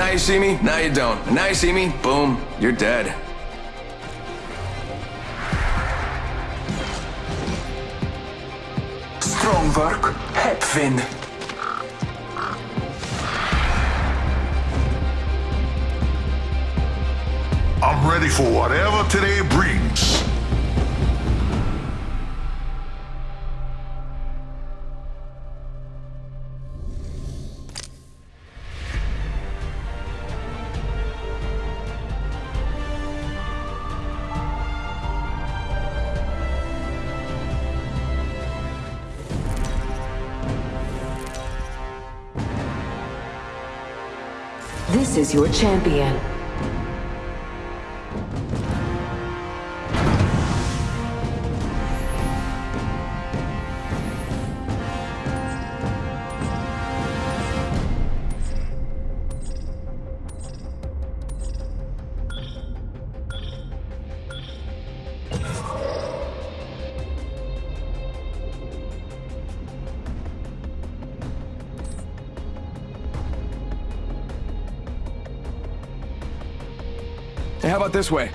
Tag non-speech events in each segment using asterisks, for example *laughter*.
Now you see me, now you don't. Now you see me, boom, you're dead. Strong work, Hepvin. I'm ready for whatever today brings. Is your champion. How about this way?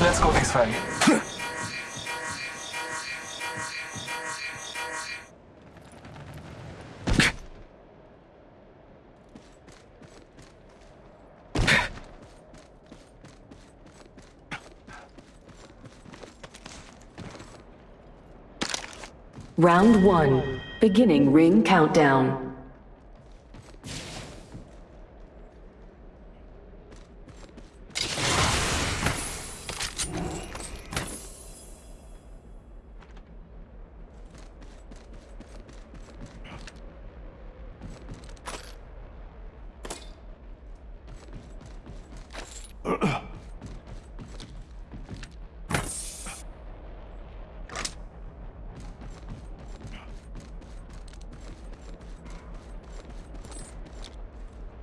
Let's go this way. *laughs* Round one. Beginning ring countdown.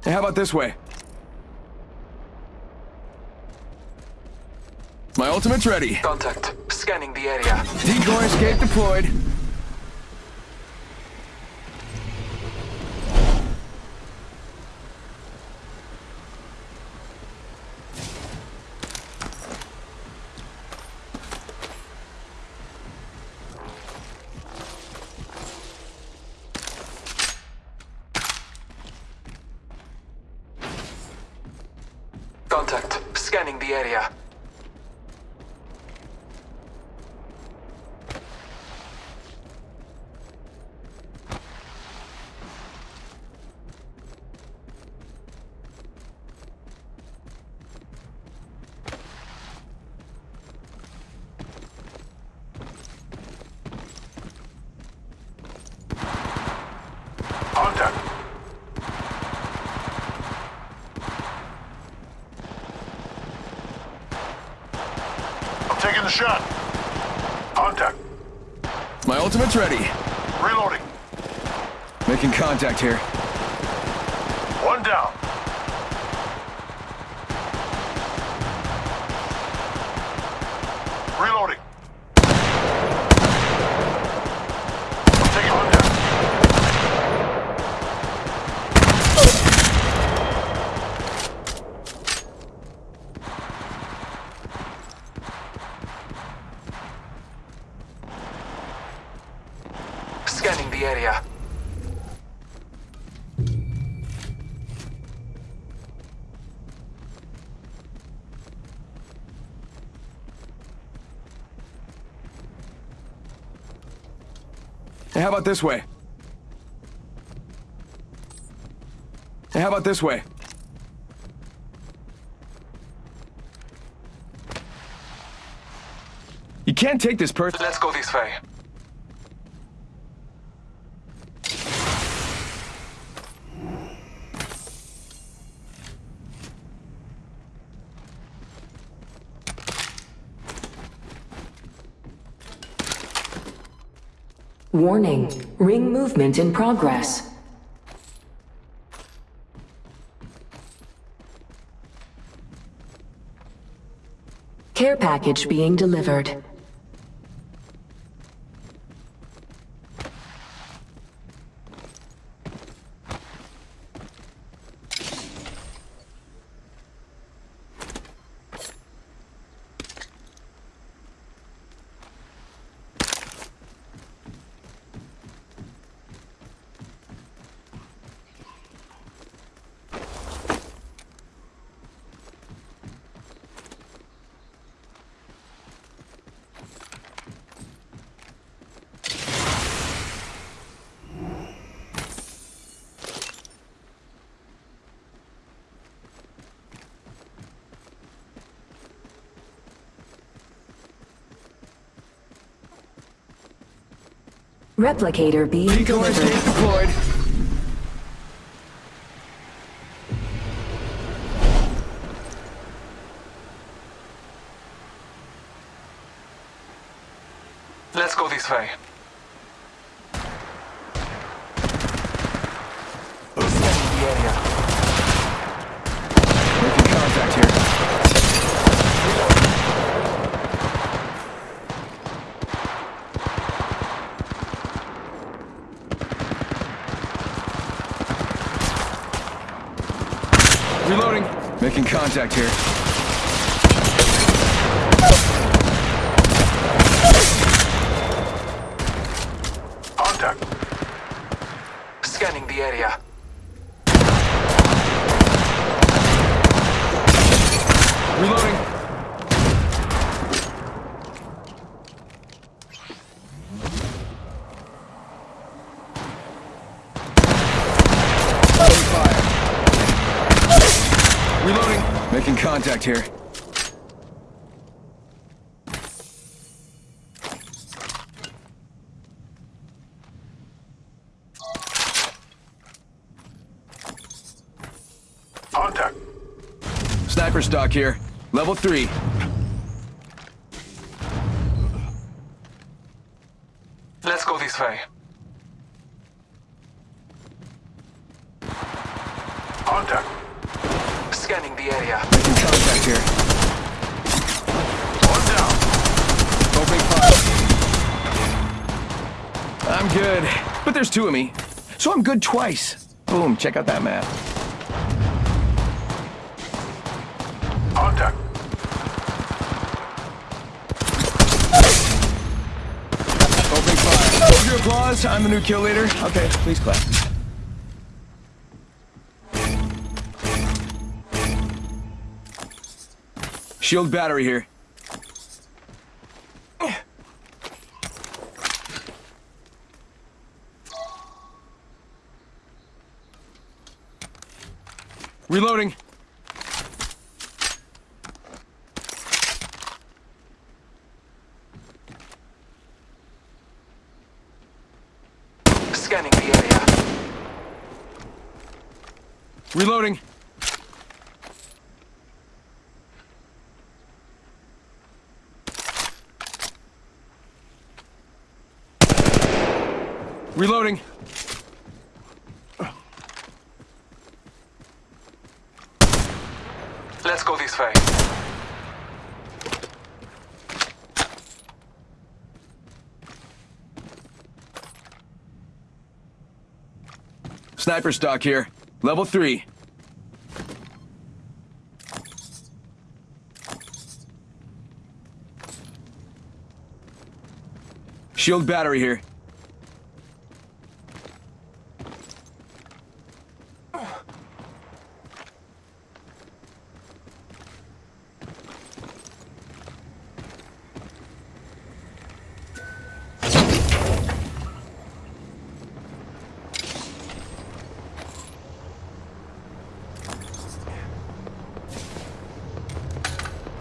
Hey, how about this way? My ultimate's ready. Contact. Scanning the area. Decoy escape deployed. Contact. Scanning the area. Contact. I'm taking the shot. Contact. My ultimate's ready. Reloading. Making contact here. One down. Reloading. I'm taking contact. Scanning the area. Hey, how about this way? Hey, how about this way? You can't take this person. Let's go this way. Warning, ring movement in progress. Care package being delivered. Replicator being Decoys delivered. tape deployed. Let's go this way. Scanning the area. Making contact here. Reloading. Making contact here. Contact. Scanning the area. Reloading. Opening fire. Reloading. Making contact here. Contact. Sniper stock here. Level three. Let's go this way. Contact. Scanning the area. Making contact here. One down. Opening fire. I'm good, but there's two of me, so I'm good twice. Boom, check out that map. Contact. Opening fire. Hold your applause. I'm the new kill leader. Okay, please clap. Shield battery here. Reloading. Scanning the area. Reloading. Reloading. Let's go this way. Sniper stock here. Level three. Shield battery here.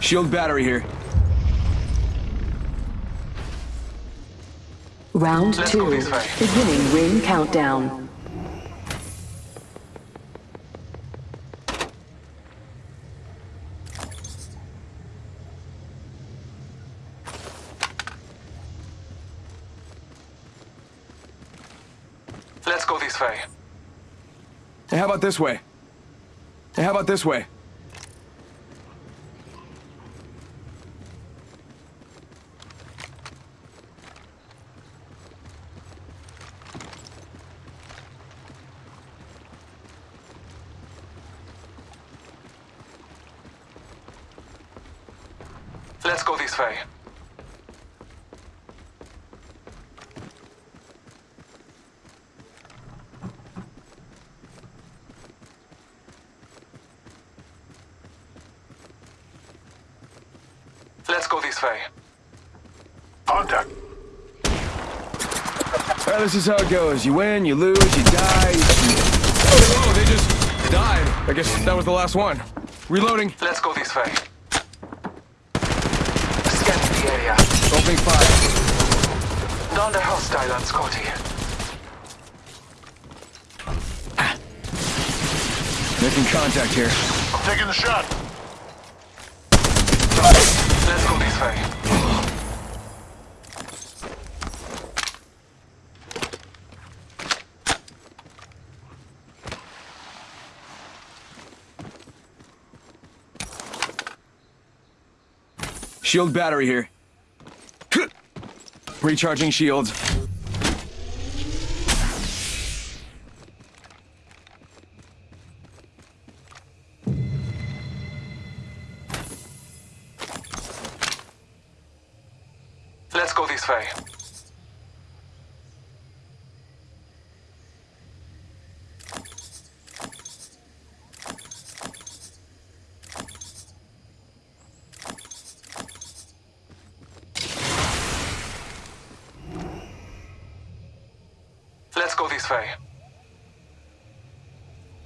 Shield battery here. Round Let's two. Beginning ring countdown. Let's go this way. Hey, how about this way? Hey, how about this way? Let's go this way. Let's go this way. Contact. Well, this is how it goes. You win, you lose, you die. You... Oh, they just died. I guess that was the last one. Reloading. Let's go this way. Scanning the area. Opening fire. Down the hostile on Scotty. Making contact here. I'm taking the shot. Let's go this way. Shield battery here. Recharging shields. Let's go this way. Let's go this way.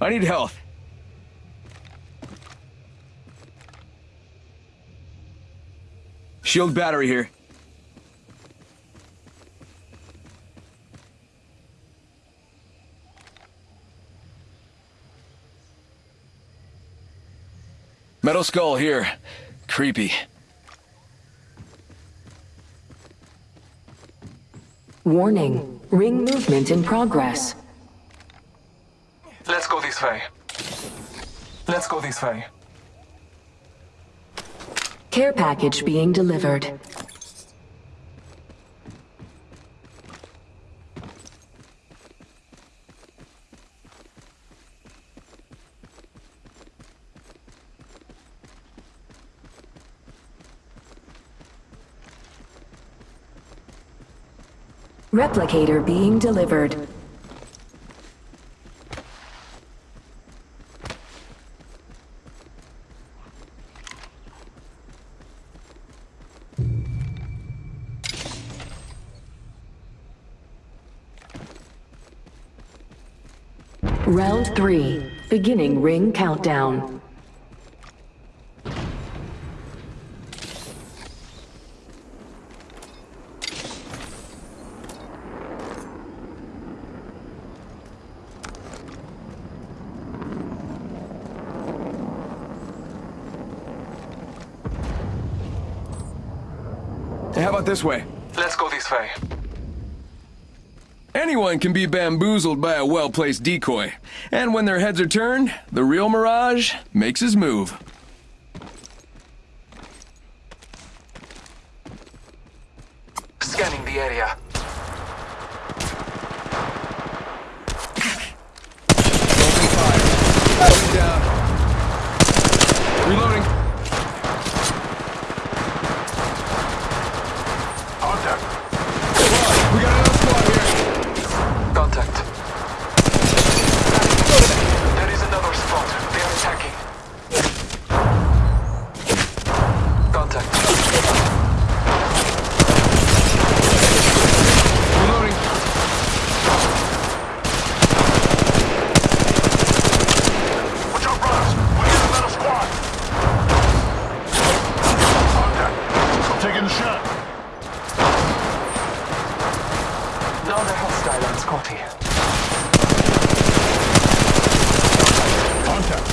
I need health. Shield battery here. Metal skull here. Creepy. Warning. Ring movement in progress. Let's go this way. Let's go this way. Care package being delivered. Replicator being delivered. Round three, beginning ring countdown. How about this way? Let's go this way. Anyone can be bamboozled by a well-placed decoy. And when their heads are turned, the real Mirage makes his move. Scanning the area. Open fire. Going down. Reloading. Contact. We got another squad here. Contact. There is another spot. They are attacking. Contact. Reloading. Watch out, brothers. We got another squad. Contact. I'm taking the shot. Down the hostile on Scotty. Contact.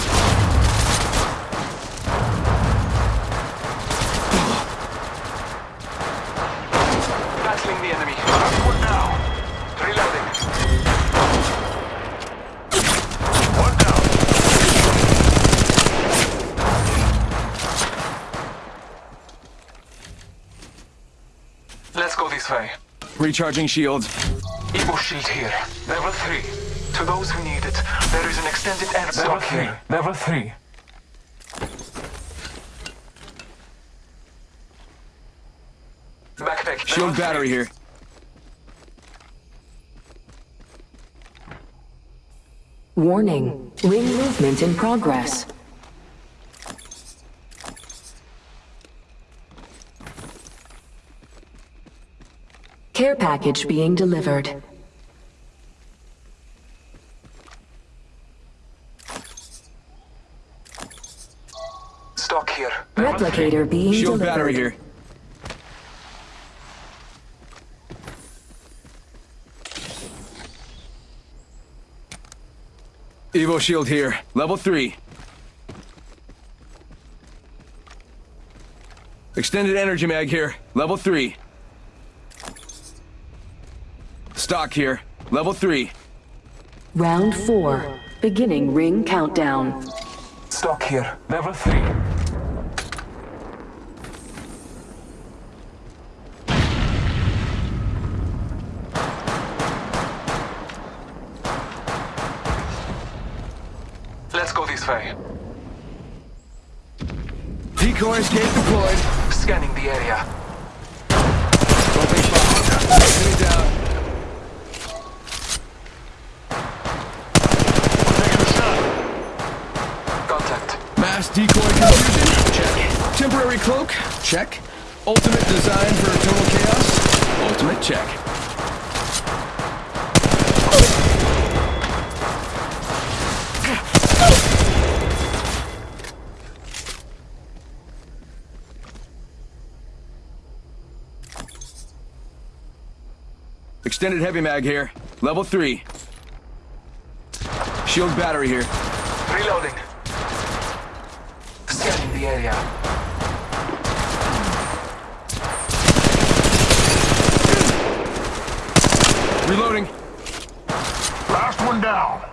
Battling the enemy. One down. Reloading. One down. Let's go this way. Recharging shields. Evo shield here. Level 3. To those who need it, there is an extended air block here. Level 3. Backpack. Shield battery here. Warning. Ring movement in progress. Care package being delivered. Stock here. Level three. Replicator being Shield delivered. battery here. Evo shield here. Level 3. Extended energy mag here. Level 3. Stock here. Level 3. Round 4. Beginning ring countdown. Stock here. Level 3. Let's go this way. Decoy escape deployed. Scanning the area. Opening fire. Enemy down. Contact. Mass decoy confusion? Check. Temporary cloak? Check. Ultimate design for total chaos? Ultimate check. Extended heavy mag here. Level 3. Shield battery here. Reloading. Scanning the area. Reloading. Last one down.